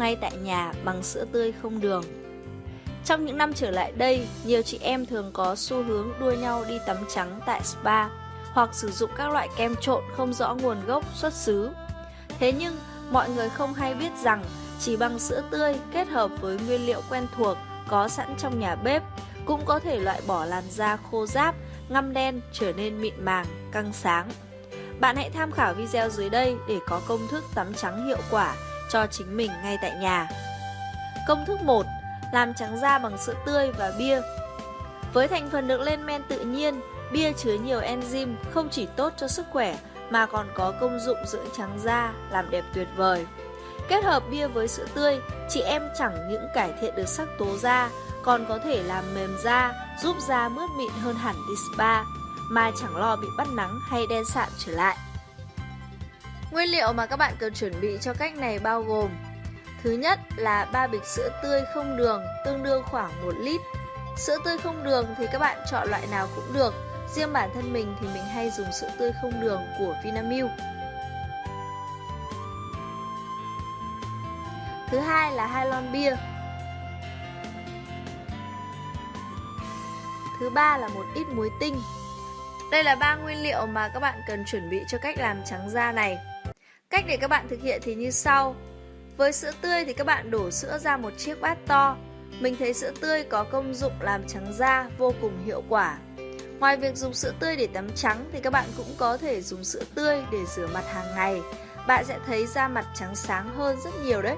ngay tại nhà bằng sữa tươi không đường. Trong những năm trở lại đây, nhiều chị em thường có xu hướng đua nhau đi tắm trắng tại spa hoặc sử dụng các loại kem trộn không rõ nguồn gốc xuất xứ. Thế nhưng, mọi người không hay biết rằng chỉ bằng sữa tươi kết hợp với nguyên liệu quen thuộc có sẵn trong nhà bếp cũng có thể loại bỏ làn da khô ráp, ngăm đen trở nên mịn màng, căng sáng. Bạn hãy tham khảo video dưới đây để có công thức tắm trắng hiệu quả cho chính mình ngay tại nhà. Công thức 1. Làm trắng da bằng sữa tươi và bia Với thành phần được lên men tự nhiên, bia chứa nhiều enzyme không chỉ tốt cho sức khỏe mà còn có công dụng dưỡng trắng da, làm đẹp tuyệt vời. Kết hợp bia với sữa tươi, chị em chẳng những cải thiện được sắc tố da, còn có thể làm mềm da, giúp da mướt mịn hơn hẳn đi spa, mà chẳng lo bị bắt nắng hay đen sạm trở lại. Nguyên liệu mà các bạn cần chuẩn bị cho cách này bao gồm, Thứ nhất là 3 bịch sữa tươi không đường, tương đương khoảng 1 lít. Sữa tươi không đường thì các bạn chọn loại nào cũng được, Riêng bản thân mình thì mình hay dùng sữa tươi không đường của Vinamilk. Thứ hai là hai lon bia Thứ ba là một ít muối tinh. Đây là ba nguyên liệu mà các bạn cần chuẩn bị cho cách làm trắng da này. Cách để các bạn thực hiện thì như sau. Với sữa tươi thì các bạn đổ sữa ra một chiếc bát to. Mình thấy sữa tươi có công dụng làm trắng da vô cùng hiệu quả. Ngoài việc dùng sữa tươi để tắm trắng thì các bạn cũng có thể dùng sữa tươi để rửa mặt hàng ngày. Bạn sẽ thấy da mặt trắng sáng hơn rất nhiều đấy.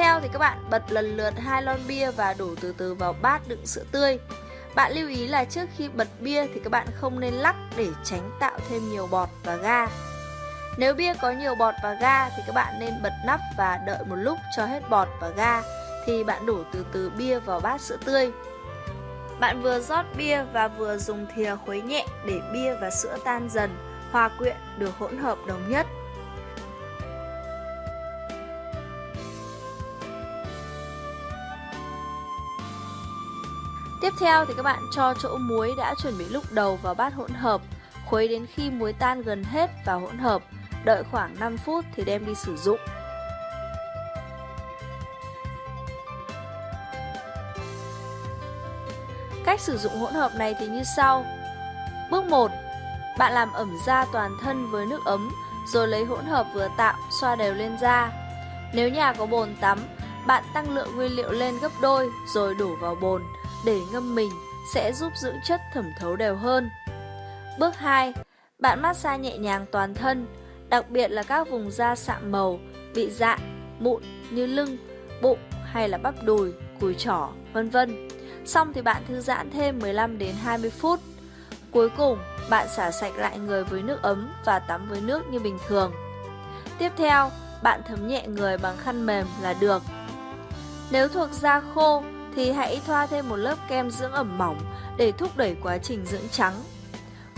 Theo thì các bạn bật lần lượt hai lon bia và đổ từ từ vào bát đựng sữa tươi. Bạn lưu ý là trước khi bật bia thì các bạn không nên lắc để tránh tạo thêm nhiều bọt và ga. Nếu bia có nhiều bọt và ga thì các bạn nên bật nắp và đợi một lúc cho hết bọt và ga thì bạn đổ từ từ bia vào bát sữa tươi. Bạn vừa rót bia và vừa dùng thìa khuấy nhẹ để bia và sữa tan dần, hòa quyện được hỗn hợp đồng nhất. Tiếp theo thì các bạn cho chỗ muối đã chuẩn bị lúc đầu vào bát hỗn hợp, khuấy đến khi muối tan gần hết vào hỗn hợp, đợi khoảng 5 phút thì đem đi sử dụng. Cách sử dụng hỗn hợp này thì như sau. Bước 1. Bạn làm ẩm da toàn thân với nước ấm, rồi lấy hỗn hợp vừa tạo xoa đều lên da. Nếu nhà có bồn tắm, bạn tăng lượng nguyên liệu lên gấp đôi rồi đổ vào bồn để ngâm mình sẽ giúp dưỡng chất thẩm thấu đều hơn. Bước 2. Bạn massage nhẹ nhàng toàn thân, đặc biệt là các vùng da sạm màu, bị dạn, mụn như lưng, bụng hay là bắp đùi, cùi chỏ, vân vân. Xong thì bạn thư giãn thêm 15 đến 20 phút. Cuối cùng, bạn xả sạch lại người với nước ấm và tắm với nước như bình thường. Tiếp theo, bạn thấm nhẹ người bằng khăn mềm là được. Nếu thuộc da khô thì hãy thoa thêm một lớp kem dưỡng ẩm mỏng để thúc đẩy quá trình dưỡng trắng.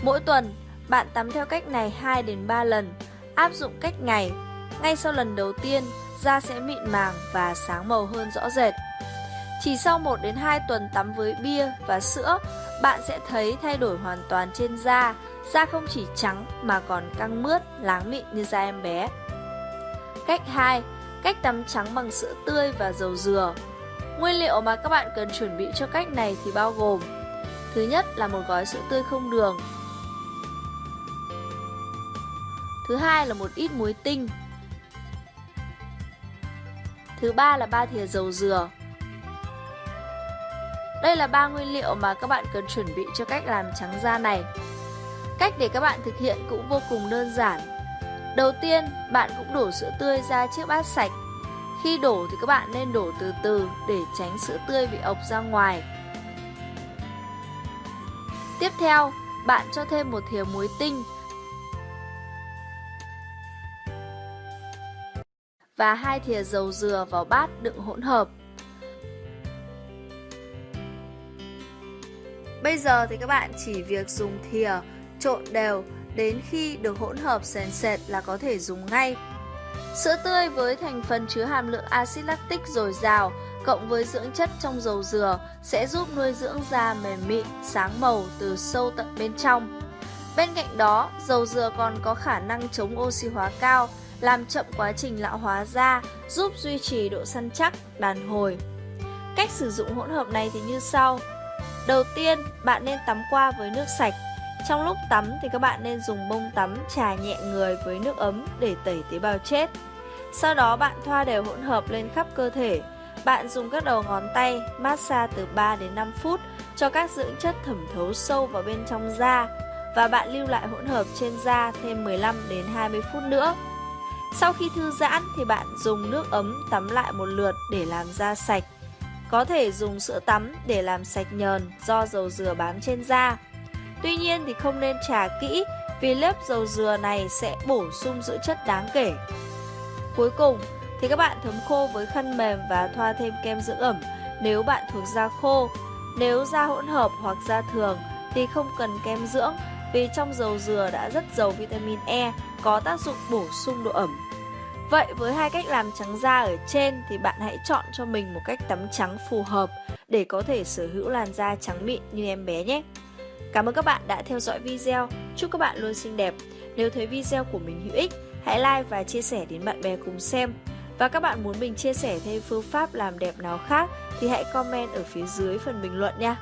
Mỗi tuần, bạn tắm theo cách này 2 đến 3 lần, áp dụng cách ngày. Ngay sau lần đầu tiên, da sẽ mịn màng và sáng màu hơn rõ rệt. Chỉ sau 1 đến 2 tuần tắm với bia và sữa, bạn sẽ thấy thay đổi hoàn toàn trên da, da không chỉ trắng mà còn căng mướt, láng mịn như da em bé. Cách 2. Cách tắm trắng bằng sữa tươi và dầu dừa. Nguyên liệu mà các bạn cần chuẩn bị cho cách này thì bao gồm Thứ nhất là một gói sữa tươi không đường. Thứ hai là một ít muối tinh. Thứ ba là 3 thìa dầu dừa. Đây là ba nguyên liệu mà các bạn cần chuẩn bị cho cách làm trắng da này. Cách để các bạn thực hiện cũng vô cùng đơn giản. Đầu tiên, bạn cũng đổ sữa tươi ra chiếc bát sạch khi đổ thì các bạn nên đổ từ từ để tránh sữa tươi bị ộc ra ngoài. Tiếp theo, bạn cho thêm một thìa muối tinh và hai thìa dầu dừa vào bát đựng hỗn hợp. Bây giờ thì các bạn chỉ việc dùng thìa trộn đều đến khi được hỗn hợp sền sệt là có thể dùng ngay. Sữa tươi với thành phần chứa hàm lượng axit lactic dồi dào cộng với dưỡng chất trong dầu dừa sẽ giúp nuôi dưỡng da mềm mịn, sáng màu từ sâu tận bên trong. Bên cạnh đó, dầu dừa còn có khả năng chống oxy hóa cao, làm chậm quá trình lão hóa da, giúp duy trì độ săn chắc, đàn hồi. Cách sử dụng hỗn hợp này thì như sau. Đầu tiên, bạn nên tắm qua với nước sạch. Trong lúc tắm thì các bạn nên dùng bông tắm trà nhẹ người với nước ấm để tẩy tế bào chết. Sau đó bạn thoa đều hỗn hợp lên khắp cơ thể. Bạn dùng các đầu ngón tay massage từ 3 đến 5 phút cho các dưỡng chất thẩm thấu sâu vào bên trong da và bạn lưu lại hỗn hợp trên da thêm 15 đến 20 phút nữa. Sau khi thư giãn thì bạn dùng nước ấm tắm lại một lượt để làm da sạch. Có thể dùng sữa tắm để làm sạch nhờn do dầu dừa bám trên da. Tuy nhiên thì không nên trà kỹ, vì lớp dầu dừa này sẽ bổ sung dưỡng chất đáng kể. Cuối cùng thì các bạn thấm khô với khăn mềm và thoa thêm kem dưỡng ẩm nếu bạn thuộc da khô. Nếu da hỗn hợp hoặc da thường thì không cần kem dưỡng, vì trong dầu dừa đã rất giàu vitamin E có tác dụng bổ sung độ ẩm. Vậy với hai cách làm trắng da ở trên thì bạn hãy chọn cho mình một cách tắm trắng phù hợp để có thể sở hữu làn da trắng mịn như em bé nhé. Cảm ơn các bạn đã theo dõi video. Chúc các bạn luôn xinh đẹp. Nếu thấy video của mình hữu ích, hãy like và chia sẻ đến bạn bè cùng xem. Và các bạn muốn mình chia sẻ thêm phương pháp làm đẹp nào khác thì hãy comment ở phía dưới phần bình luận nha.